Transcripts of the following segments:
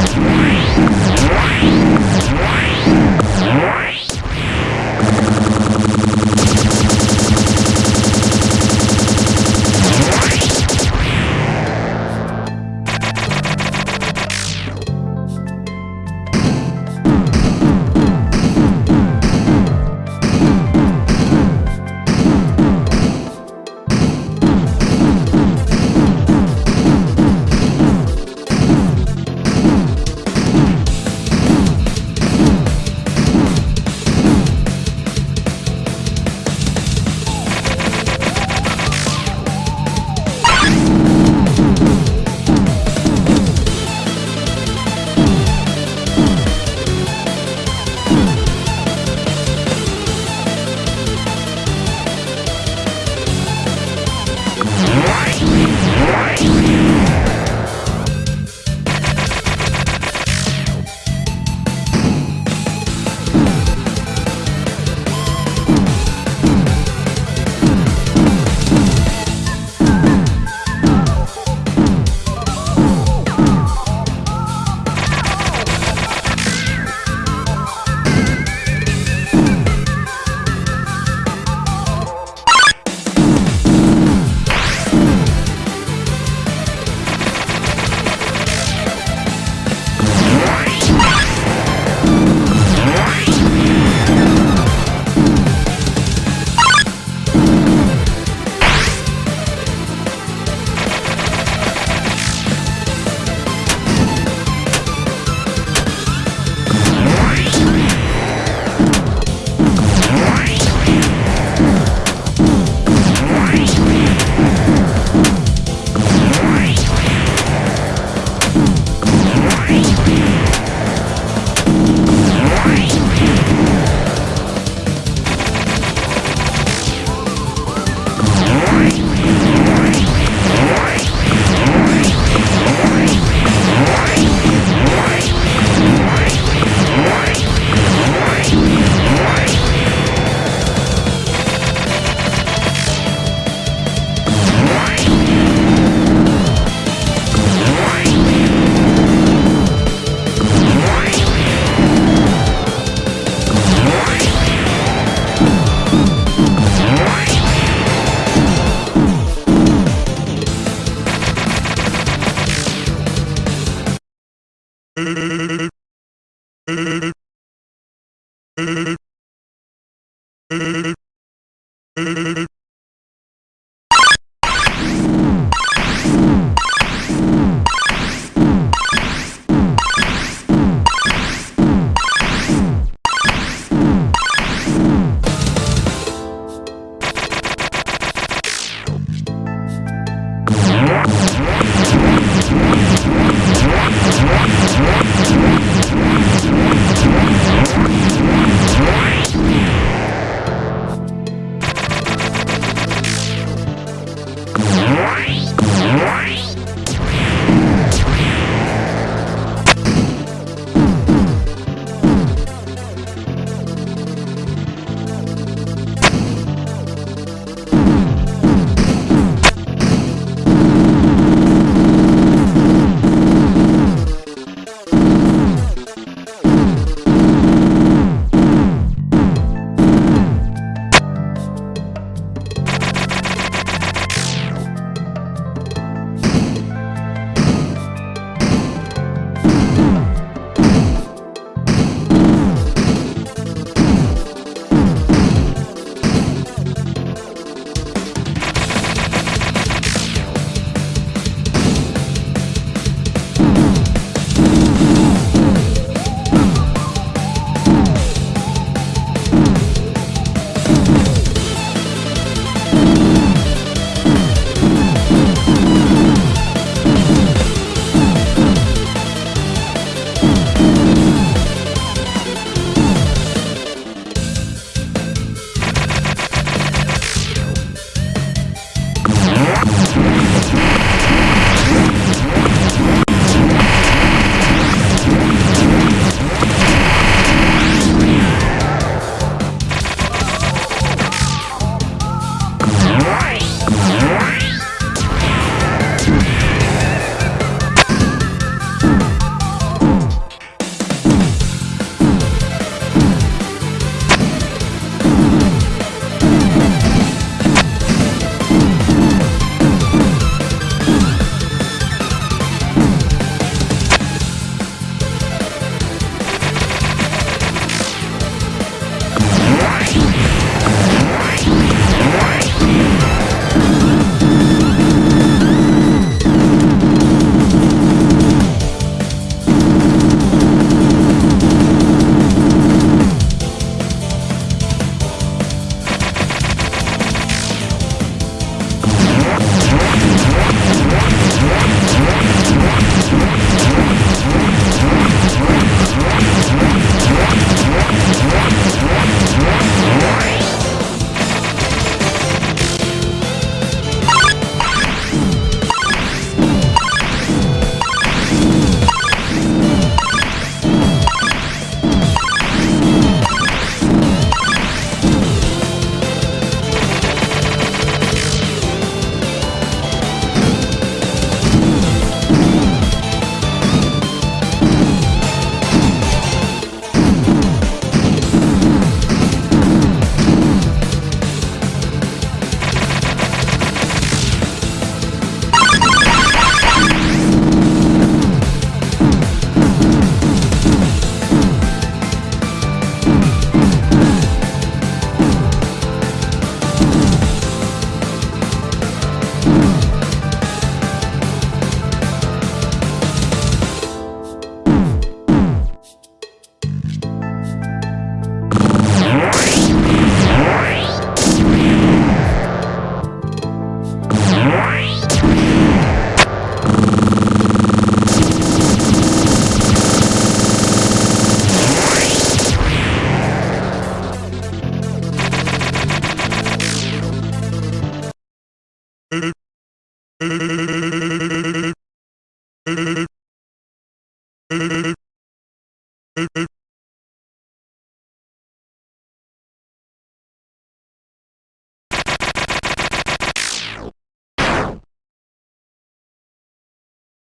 Right.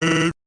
You